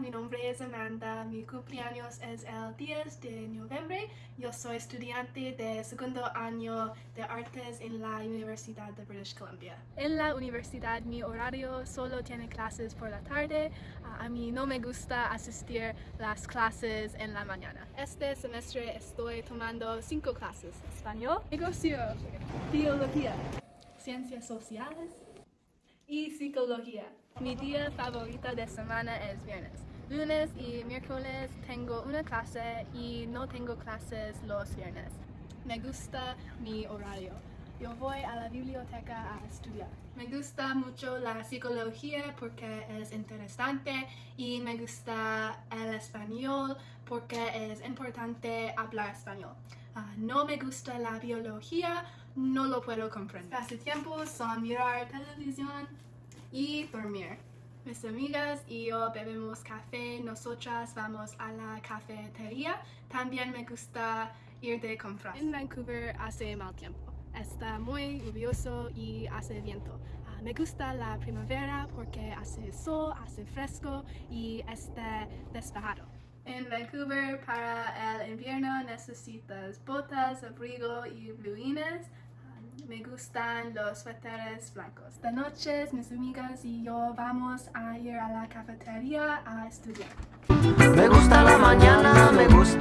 mi nombre es Amanda, mi cumpleaños es el 10 de noviembre. Yo soy estudiante de segundo año de artes en la Universidad de British Columbia. En la universidad mi horario solo tiene clases por la tarde. Ah, a mí no me gusta asistir las clases en la mañana. Este semestre estoy tomando cinco clases. Español, negocio, biología, ciencias sociales y psicología. Mi día favorito de semana es viernes. Lunes y miércoles tengo una clase y no tengo clases los viernes. Me gusta mi horario. Yo voy a la biblioteca a estudiar. Me gusta mucho la psicología porque es interesante y me gusta el español porque es importante hablar español. Ah, no me gusta la biología, no lo puedo comprender. tiempo son mirar televisión, y dormir. Mis amigas y yo bebemos café, nosotras vamos a la cafetería. También me gusta ir de compras. En Vancouver hace mal tiempo. Está muy lluvioso y hace viento. Ah, me gusta la primavera porque hace sol, hace fresco y está despejado. En Vancouver para el invierno necesitas botas, abrigo y bluines me gustan los suéteres blancos. Esta noche mis amigas y yo vamos a ir a la cafetería a estudiar. Me gusta la mañana, me gustas